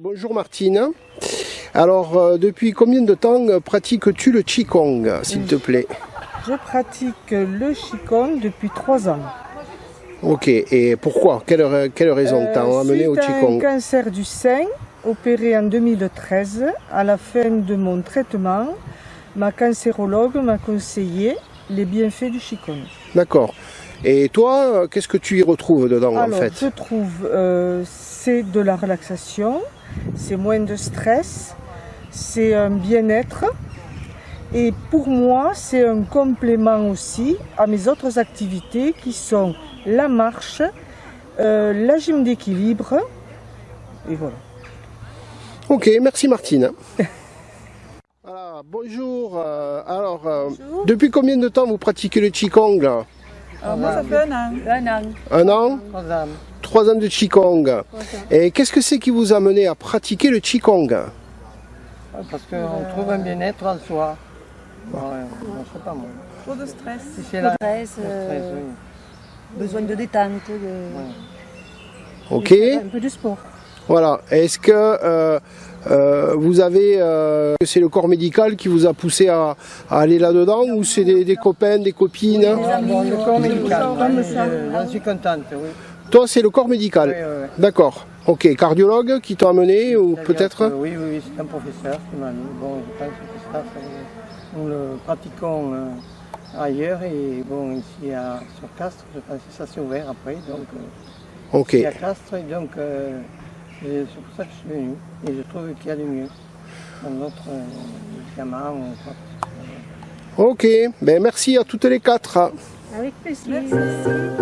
bonjour Martine. Alors, euh, depuis combien de temps pratiques-tu le Qigong, s'il te plaît? Je pratique le Qigong depuis trois ans. Ok, et pourquoi? Quelle, quelle, raison t'a euh, amené au Qigong un cancer du sein, opéré en 2013. À la fin de mon traitement, ma cancérologue m'a conseillé les bienfaits du Qigong. D'accord. Et toi, qu'est-ce que tu y retrouves dedans Alors, en fait Je trouve euh, c'est de la relaxation, c'est moins de stress, c'est un bien-être. Et pour moi, c'est un complément aussi à mes autres activités qui sont la marche, euh, la gym d'équilibre. Et voilà. Ok, merci Martine. voilà, bonjour. Euh, alors, euh, depuis combien de temps vous pratiquez le Qigong? Là alors moi, ça fait un an. Un an. Un an? Trois ans. Trois ans de Qigong. Et qu'est-ce que c'est qui vous a mené à pratiquer le Qigong? Parce qu'on trouve un bien-être en soi. Ouais, je sais pas moi. Trop de stress. Si Trop c'est de la... stress, le euh, stress, oui. besoin de détente, de... Ok. un peu de sport. Voilà. Est-ce que euh, euh, vous avez, euh, c'est le corps médical qui vous a poussé à, à aller là-dedans ou c'est des, des copains, des copines Ah, bon, le corps médical, j'en suis contente, oui. Toi, c'est le corps médical. Oui, oui, oui. D'accord. Ok. Cardiologue qui t'a amené ou peut-être Oui, oui, oui, c'est un professeur qui m'a mis. Bon, je pense que ça, ça, nous le pratiquons euh, ailleurs et bon, ici à, sur Castres, je pense que ça s'est ouvert après, donc euh, Ok. ici à Castres, et donc euh, et c'est pour ça que je suis venu et je trouve qu'il y a du mieux dans notre euh, médicament ou quoi. Ok. Ben merci à toutes les quatre. Avec plaisir. Merci.